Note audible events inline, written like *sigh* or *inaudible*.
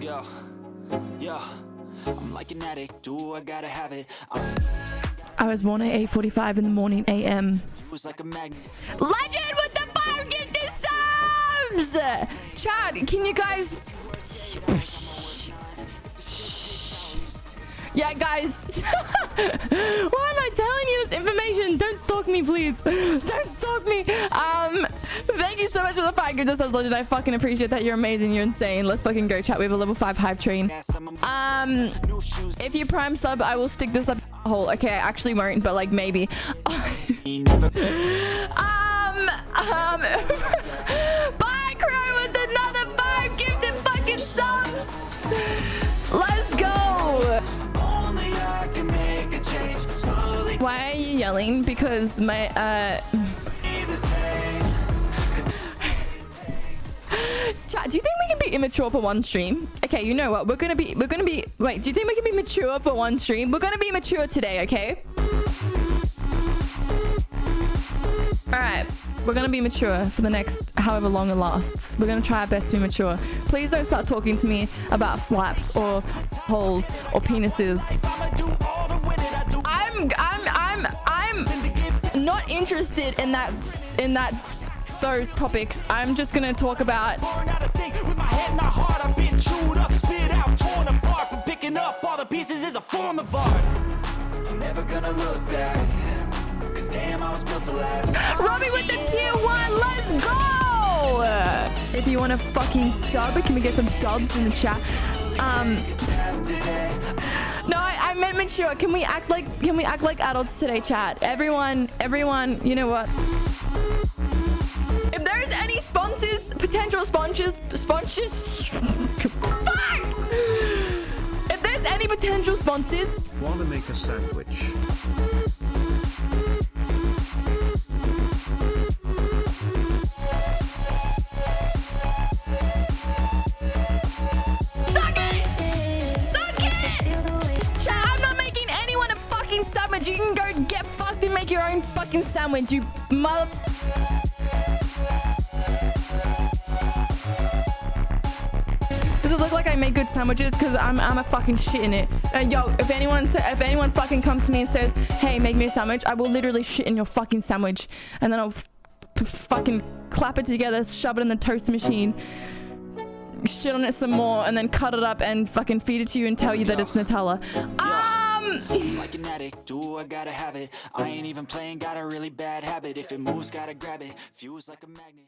Let's go. Yeah. I'm like an addict. Do I gotta have it? I'm I was born at 8.45 in the morning a.m. like. Legend with the fire five gifted subs! Chad, can you guys... Yeah, guys. *laughs* Why am I telling you this information? Don't stalk me, please. Don't five gifted subs, Legend. I fucking appreciate that. You're amazing. You're insane. Let's fucking go, chat. We have a level 5 hype train. A Um, if you prime sub, I will stick this up a hole. Okay, I actually won't, but like maybe. *laughs* Um, um, *laughs* bye, Crow, with another five gifted fucking subs. Let's go. A Why are you yelling? Because my, uh, do you think we can be immature for one stream? Okay, you know what? We're gonna be, we're gonna be, wait, do you think we can be mature for one stream? We're gonna be mature today, okay? All right. We're gonna be mature for the next however long it lasts. We're gonna try our best to be mature. Please don't start talking to me about flaps or holes or penises. I'm I'm I'm I'm not interested in that in that those topics. I'm just gonna talk about Born out of thing with my head not hard. I'm being chewed up, spit out, torn apart. But picking up all the pieces is a form of art. I'm never gonna look back. Cause damn, I was built to last. Robbie with the tier one. Let's go. If you want to fucking sub, can we get some dubs in the chat? Um. No, I, I meant mature. Can we act like can we act like adults today, chat? Everyone, everyone, you know what? Potential sponges, sponges. fuck! If there's any potential sponsors, Wanna make a sandwich? suck it, suck it. I'm not making anyone a fucking sandwich. You can go get fucked and make your own fucking sandwich, you mother. Does it look like I make good sandwiches? Cause I'm I'm a fucking shit in it. Uh, yo, if anyone if anyone fucking comes to me and says, "Hey, make me a sandwich," I will literally shit in your fucking sandwich, and then I'll fucking clap it together, shove it in the toaster machine, shit on it some more, and then cut it up and fucking feed it to you and tell you that it's Nutella. Um. I'm like an addict. Do I gotta have it? I ain't even playing. Got a really bad habit. If it moves, gotta grab it. Fuse like a magnet.